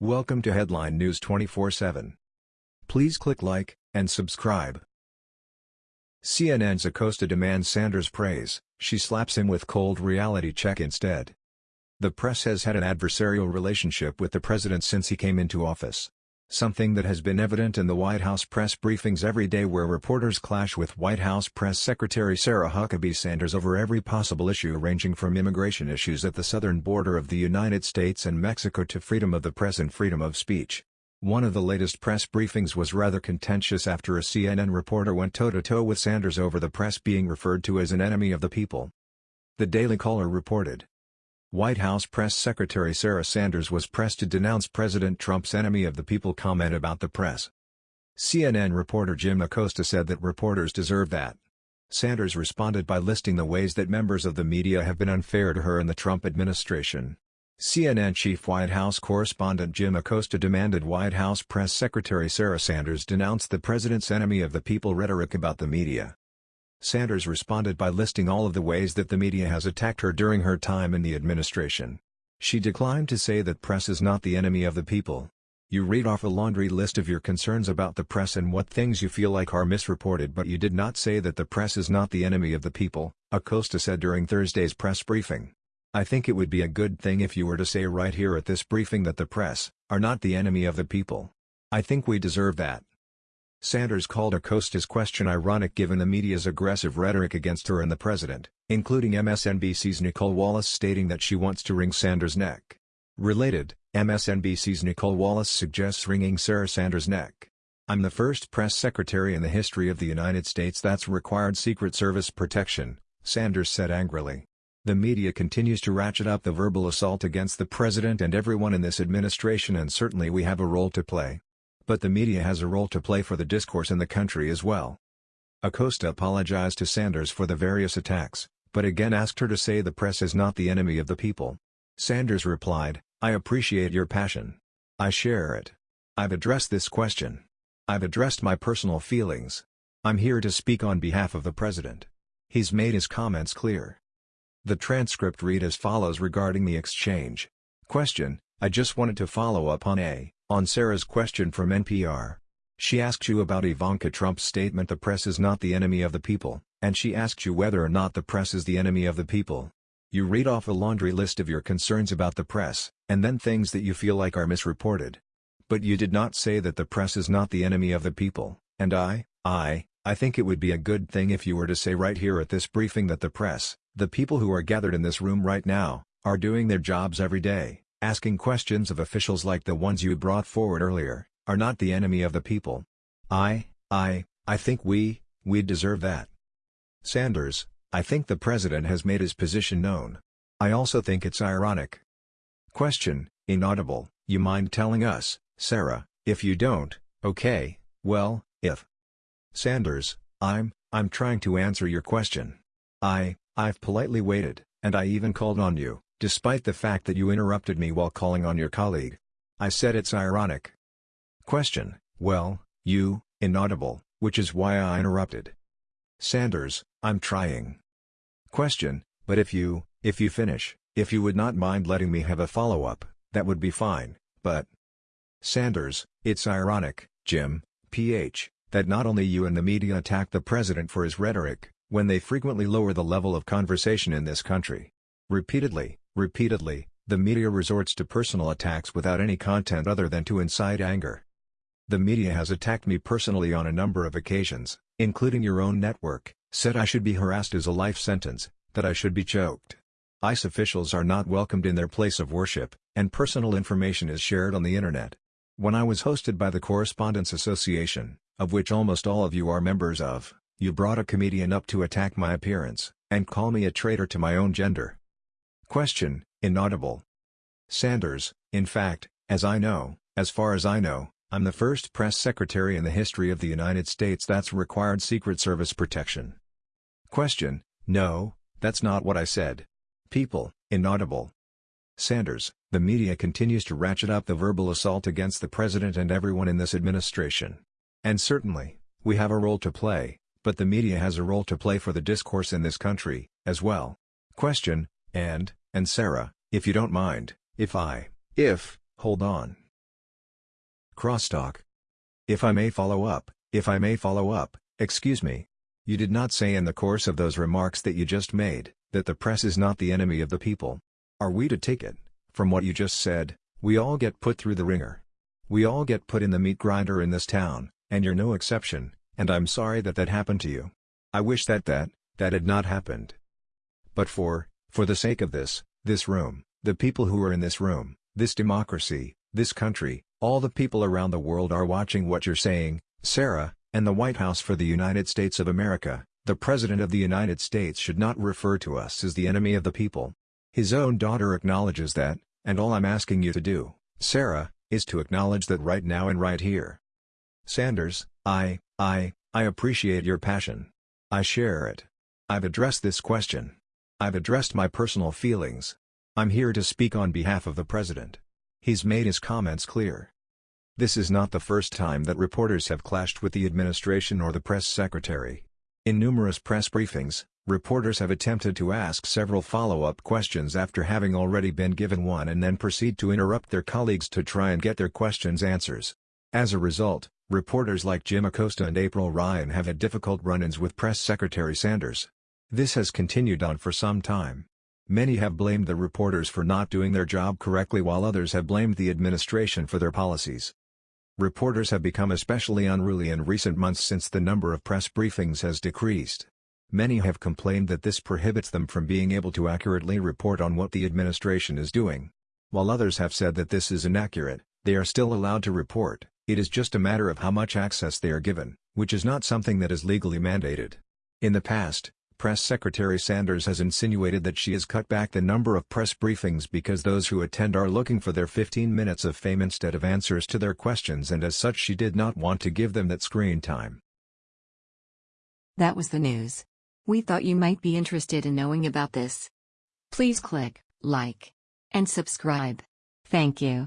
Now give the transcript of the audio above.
Welcome to Headline News 24/7. Please click like and subscribe. CNN's Acosta demands Sanders praise, she slaps him with cold reality check instead. The press has had an adversarial relationship with the president since he came into office. Something that has been evident in the White House press briefings every day where reporters clash with White House Press Secretary Sarah Huckabee Sanders over every possible issue ranging from immigration issues at the southern border of the United States and Mexico to freedom of the press and freedom of speech. One of the latest press briefings was rather contentious after a CNN reporter went toe-to-toe -to -toe with Sanders over the press being referred to as an enemy of the people. The Daily Caller reported, White House Press Secretary Sarah Sanders was pressed to denounce President Trump's enemy of the people comment about the press. CNN reporter Jim Acosta said that reporters deserve that. Sanders responded by listing the ways that members of the media have been unfair to her and the Trump administration. CNN chief White House correspondent Jim Acosta demanded White House Press Secretary Sarah Sanders denounce the president's enemy of the people rhetoric about the media. Sanders responded by listing all of the ways that the media has attacked her during her time in the administration. She declined to say that press is not the enemy of the people. You read off a laundry list of your concerns about the press and what things you feel like are misreported but you did not say that the press is not the enemy of the people, Acosta said during Thursday's press briefing. I think it would be a good thing if you were to say right here at this briefing that the press, are not the enemy of the people. I think we deserve that. Sanders called Acosta's question ironic given the media's aggressive rhetoric against her and the president, including MSNBC's Nicolle Wallace stating that she wants to wring Sanders' neck. Related, MSNBC's Nicolle Wallace suggests wringing Sarah Sanders' neck. I'm the first press secretary in the history of the United States that's required Secret Service protection, Sanders said angrily. The media continues to ratchet up the verbal assault against the president and everyone in this administration and certainly we have a role to play. But the media has a role to play for the discourse in the country as well. Acosta apologized to Sanders for the various attacks, but again asked her to say the press is not the enemy of the people. Sanders replied, I appreciate your passion. I share it. I've addressed this question. I've addressed my personal feelings. I'm here to speak on behalf of the president. He's made his comments clear. The transcript read as follows regarding the exchange. Question, I just wanted to follow up on A. On Sarah's question from NPR. She asked you about Ivanka Trump's statement the press is not the enemy of the people, and she asked you whether or not the press is the enemy of the people. You read off a laundry list of your concerns about the press, and then things that you feel like are misreported. But you did not say that the press is not the enemy of the people, and I, I, I think it would be a good thing if you were to say right here at this briefing that the press, the people who are gathered in this room right now, are doing their jobs every day, asking questions of officials like the ones you brought forward earlier, are not the enemy of the people. I, I, I think we, we deserve that. Sanders, I think the president has made his position known. I also think it's ironic. Question, inaudible, you mind telling us, Sarah, if you don't, okay, well, if. Sanders, I'm, I'm trying to answer your question. I, I've politely waited, and I even called on you. Despite the fact that you interrupted me while calling on your colleague. I said it's ironic. Question, well, you, inaudible, which is why I interrupted. Sanders, I'm trying. Question, but if you, if you finish, if you would not mind letting me have a follow-up, that would be fine, but... Sanders, it's ironic, Jim, PH, that not only you and the media attack the president for his rhetoric, when they frequently lower the level of conversation in this country. Repeatedly, Repeatedly, the media resorts to personal attacks without any content other than to incite anger. The media has attacked me personally on a number of occasions, including your own network, said I should be harassed as a life sentence, that I should be choked. ICE officials are not welcomed in their place of worship, and personal information is shared on the internet. When I was hosted by the Correspondents Association, of which almost all of you are members of, you brought a comedian up to attack my appearance, and call me a traitor to my own gender. Question, inaudible. Sanders, in fact, as I know, as far as I know, I'm the first press secretary in the history of the United States that's required Secret Service protection. Question, no, that's not what I said. People, inaudible. Sanders, the media continues to ratchet up the verbal assault against the president and everyone in this administration. And certainly, we have a role to play, but the media has a role to play for the discourse in this country, as well. Question, and, and Sarah, if you don't mind, if I, if, hold on. crosstalk. If I may follow up, if I may follow up, excuse me. You did not say in the course of those remarks that you just made, that the press is not the enemy of the people. Are we to take it, from what you just said, we all get put through the wringer. We all get put in the meat grinder in this town, and you're no exception, and I'm sorry that that happened to you. I wish that that, that had not happened. But for, for the sake of this, this room, the people who are in this room, this democracy, this country, all the people around the world are watching what you're saying, Sarah, and the White House for the United States of America, the President of the United States should not refer to us as the enemy of the people. His own daughter acknowledges that, and all I'm asking you to do, Sarah, is to acknowledge that right now and right here. Sanders, I, I, I appreciate your passion. I share it. I've addressed this question. I've addressed my personal feelings. I'm here to speak on behalf of the President. He's made his comments clear. This is not the first time that reporters have clashed with the administration or the press secretary. In numerous press briefings, reporters have attempted to ask several follow-up questions after having already been given one and then proceed to interrupt their colleagues to try and get their questions answers. As a result, reporters like Jim Acosta and April Ryan have had difficult run-ins with Press Secretary Sanders. This has continued on for some time. Many have blamed the reporters for not doing their job correctly while others have blamed the administration for their policies. Reporters have become especially unruly in recent months since the number of press briefings has decreased. Many have complained that this prohibits them from being able to accurately report on what the administration is doing. While others have said that this is inaccurate, they are still allowed to report, it is just a matter of how much access they are given, which is not something that is legally mandated. In the past, Press Secretary Sanders has insinuated that she has cut back the number of press briefings because those who attend are looking for their 15 minutes of fame instead of answers to their questions and as such she did not want to give them that screen time. That was the news. We thought you might be interested in knowing about this. Please click like and subscribe. Thank you.